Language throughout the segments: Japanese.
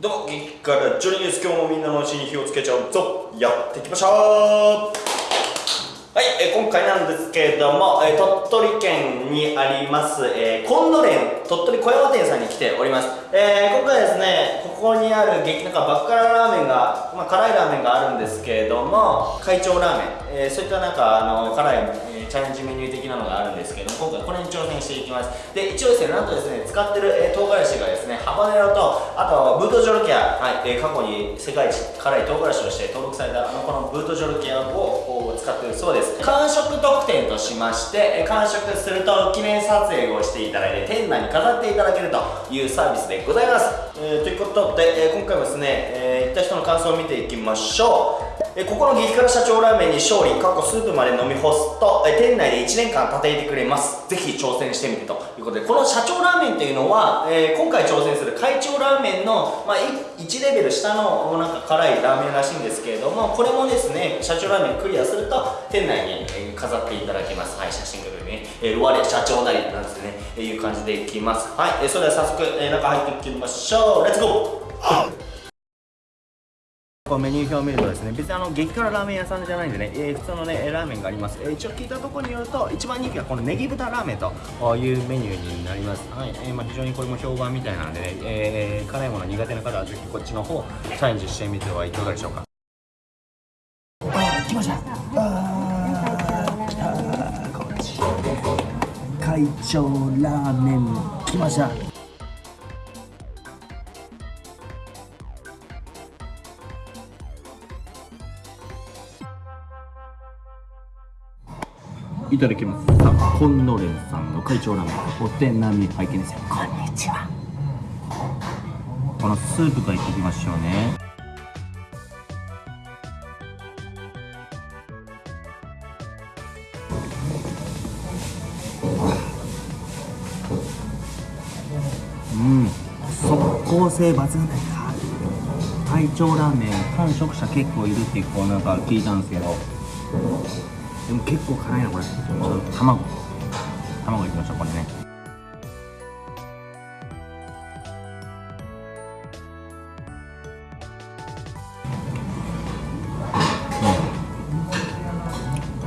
どうも激辛ジョニーです今日もみんなのうちに火をつけちゃうぞ。やっていきましょう。はい、えー今回なんですけれども、えー鳥取県にあります、えー、コンドレン鳥取小山店さんに来ております、えー今回ですねここにある激なんかバッカララーメンが、まあ、辛いラーメンがあるんですけれども会長ラーメン、えーそういったなんかあの辛い、チャレンジメニュー的なのがあるんですけど今回これに挑戦していきます。で一応ですねなんとですね使ってる、えー唐辛子がですねハバネロとあとブートジョルキア、はいえー過去に世界一辛い唐辛子として登録されたあのこのブートジョルキアを使ってるそうです。完食特典としましてえー完食すると記念撮影をしていただいて店内に飾っていただけるというサービスでございます、えーということで、え今回もですね、え行った人の感想を見ていきましょう。えここの激辛社長ラーメンに勝利過去スープまで飲み干すと、え店内で1年間立ていてくれます。ぜひ挑戦してみてと。いうことでこの社長ラーメンっていうのは、えー今回挑戦する会長ラーメンの、まあ、1レベル下のなんか辛いラーメンらしいんですけれどもこれもですね社長ラーメンクリアすると店内に、え飾っていただけます。はい写真撮るね、えー、我社長なりなんですね、えいう感じでいきます。はい、えそれでは早速、え中入っていきましょう。レッツゴーこうメニュー表を見るとですね別にあの激辛ラーメン屋さんじゃないんでね、えー普通のねラーメンがあります、えー一応聞いたところによると一番人気はこのネギ豚ラーメンというメニューになります。はい、えーまあ、非常にこれも評判みたいなのでね、え辛いもの苦手な方はぜひこっちの方チャレンジしてみてはいかがでしょうか。あ来ました。あ来た。こっち。会長ラーメン。来ました。いただきます。さあコンノレンさんの会長ラーメンお手並み拝見ですよ。こんにちは。このスープからいっていきましょうね。うん。速攻性抜群だ。会長ラーメン完食者結構いるってこうなんか聞いたんですけどでも結構辛いなこれ卵。卵いきましょうこれね。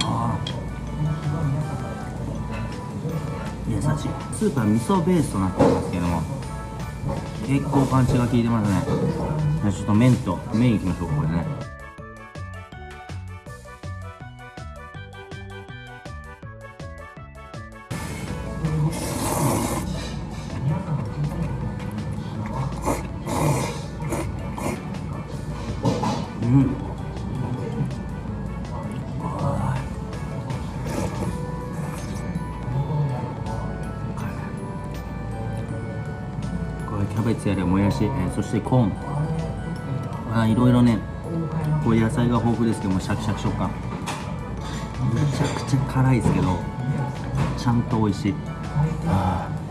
あー。優しい。スープは味噌ベースとなってますけども。結構パンチが効いてますね。じゃあちょっと麺と麺いきましょうこれね。うん。これキャベツやらもやし、えーそしてコーンあいろいろねこう野菜が豊富ですけどもシャキシャキ食感めちゃくちゃ辛いですけどちゃん。と美味しいあー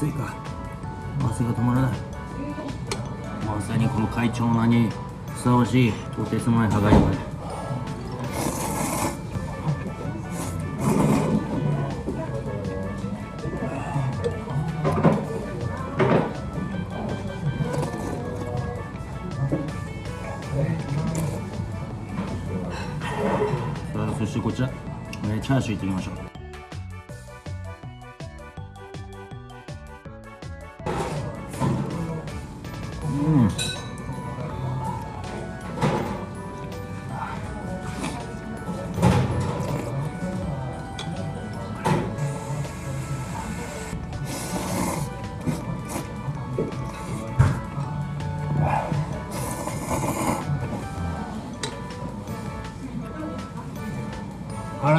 あ汗が汗が止まらないまさにこの会長名にふさわしいとてつもない歯がゆい。さあそしてこちら、えチャーシューいってみましょう。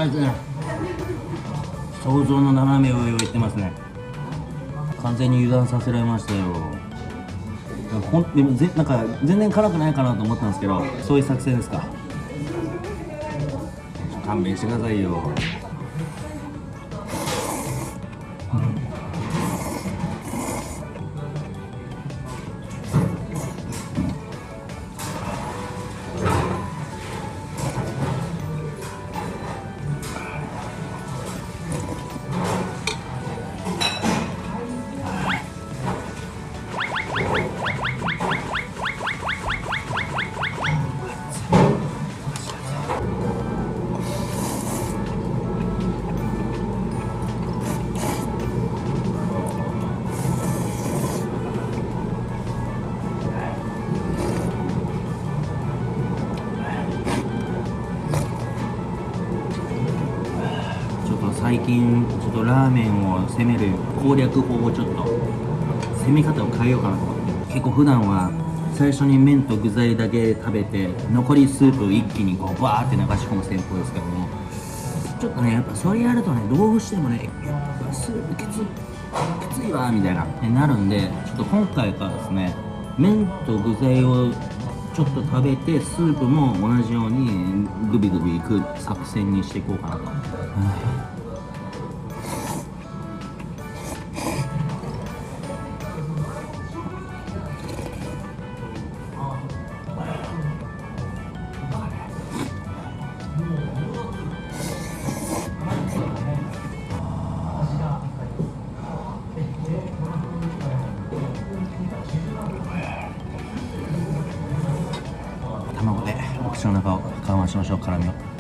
辛いですね。想像の斜め上を言ってますね。完全に油断させられましたよ。ほんでもぜなんか全然辛くないかなと思ったんですけどそういう作戦ですか。勘弁してくださいよ。最近ちょっとラーメンを攻める攻略法をちょっと攻め方を変えようかなと思って結構普段は最初に麺と具材だけ食べて残りスープを一気にこうバーって流し込む戦法ですけどもちょっとねやっぱそれやるとねどうしてもねやっぱスープきつきついわみたいなねなるんでちょっと今回からですね麺と具材をちょっと食べてスープも同じようにグビグビいく作戦にしていこうかなと。しましょう。絡みを、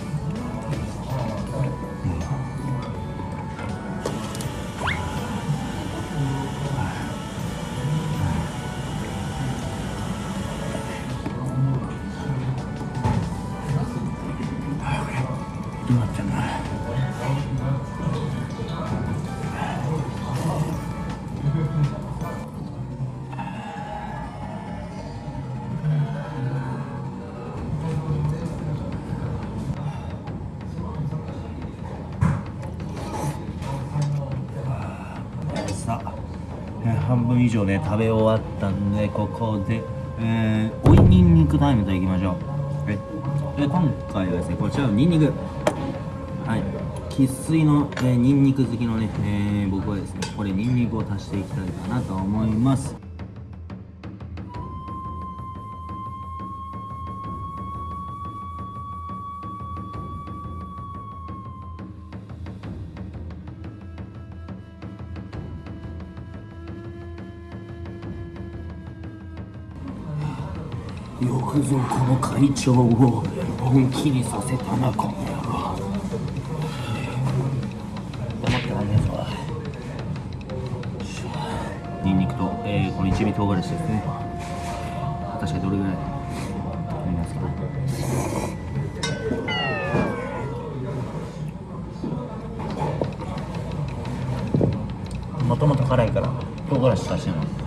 半分以上ね食べ終わったんでここで、えー、追いニンニクタイムといきましょう。ええ今回はですねこちらのにんにくはい。生粋の、えー、にんにく好きのね、えー僕はですねこれニンニクを足していきたいかなと思います。よくぞこの会長を本気にさせたなこの野郎黙ってらんねえぞニンニクと、えーこの一味唐辛子ですね。確かにどれぐらいありますかもともと辛いから唐辛子足してな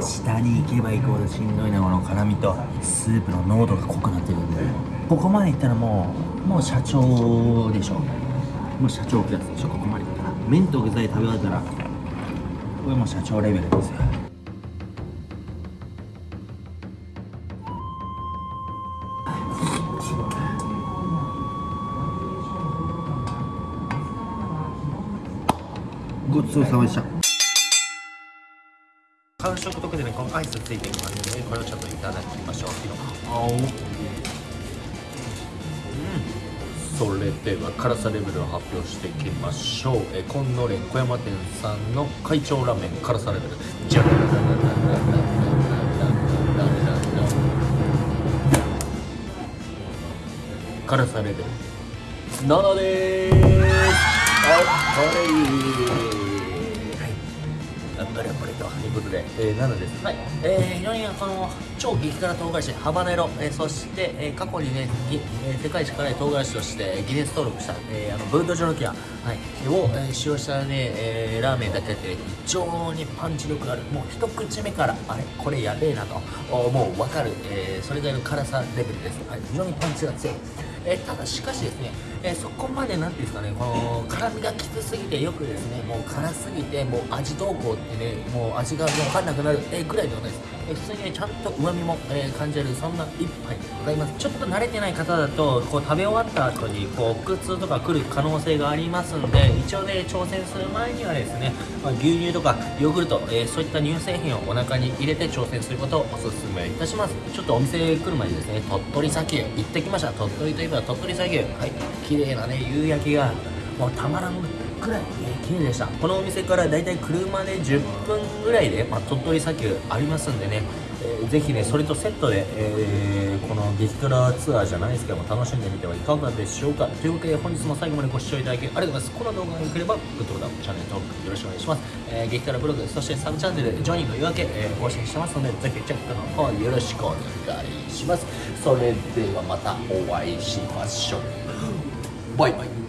下に行けば行くほどしんどいなこの辛みとスープの濃度が濃くなってるんでここまでいったらもうもう社長でしょ。もう社長クラスでしょここまでいったら。麺と具材食べ終わったらこれもう社長レベルですよ。ちそうさまでした。完食特典にこのアイスついてきますのでこれをちょっといただきましょう。それでは辛さレベルを発表していきましょう。えコンノレン小山店さんの会長ラーメン辛さレベルじゃ辛さレベル7でーすあこれいいはいあ頑張れということで、えー、なのです、はい。えー、非常にこの超激辛唐辛子ハバネロ、えー、そして、えー過去にね、えー世界一辛い唐辛子としてギネス登録した、えーあのブンドジョロキア、はい、を、えー使用したね、えーラーメンだけで非常にパンチ力がある。もう一口目からあれこれやべえなと。おもう分かる、えーそれぐらいの辛さレベルです、はい、非常にパンチが強い。えーただしかしですね、えーそこまでなんていうんですかねこの辛みがきつすぎてよくですねもう辛すぎてもう味どうこうってねもう味が分かんなくなる、ぐらいではないです、えー普通にねちゃんと旨味も、えー感じるそんな一杯でございます。ちょっと慣れてない方だとこう食べ終わった後にこう腹痛とか来る可能性がありますんで一応ね挑戦する前にはですね、まあ、牛乳とかヨーグルト、えーそういった乳製品をお腹に入れて挑戦することをお勧めいたします。ちょっとお店来る前にですね鳥取砂丘行ってきました。鳥取といえば鳥取砂丘。はい。綺麗なね夕焼けがもうたまらんくらい、え綺麗でした。このお店からだいたい車で10分ぐらいで、まあ、鳥取砂丘ありますんでね、えーぜひねそれとセットで、えーこの激辛ツアーじゃないですけども楽しんでみてはいかがでしょうか。というわけで本日も最後までご視聴いただきありがとうございます。この動画が良ければグッドボタンチャンネル登録よろしくお願いします、えー激辛ブログそしてサブチャンネルジョニーの夜明け、えー更新してますのでぜひチェックの方よろしくお願いします。それではまたお会いしましょう。バイバイ